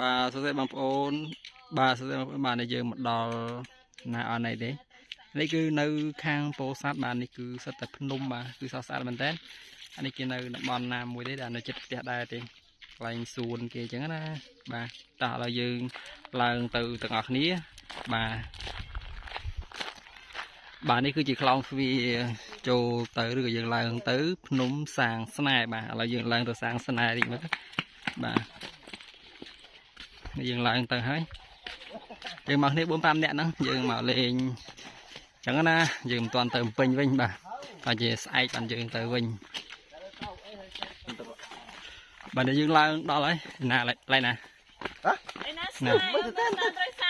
បាទសួស្តីបងប្អូន បាទសួស្តីបងប្អូនបាទនេះយើងមកដល់ណាអត់ណីទេនេះគឺនៅខាងពោធិ៍សាត់បាទនេះគឺសិតតែភ្នំបាទគឺសស្អាតមែនតើអានេះគេនៅតំបន់ណាមួយទេដែលនៅចិត្តផ្ទះដែរទេកន្លែងសួនគេអញ្ចឹងណាបាទតោះឥឡូវយើងឡើងទៅទាំងអស់គ្នាបាទបាទនេះគឺជាខ្លោងទ្វារចូលទៅឬក៏យើងឡើងទៅ ភ្នំសាងស្នេហ៍បាទឥឡូវយើងឡើងទៅសាងស្នេហ៍តិចមើលបាទ យើងឡើងទៅហើយយើងមកគ្នា4 5នាក់ហ្នឹងយើងមកលេងអញ្ចឹងណាយើងមិនទាន់ទៅពេញវិញបាទតែជាស្អែកបានយើងទៅវិញបាទយើងឡើងដល់ហើយណាឡើយណាឯណាស្នាយដល់ដល់ត្រូវ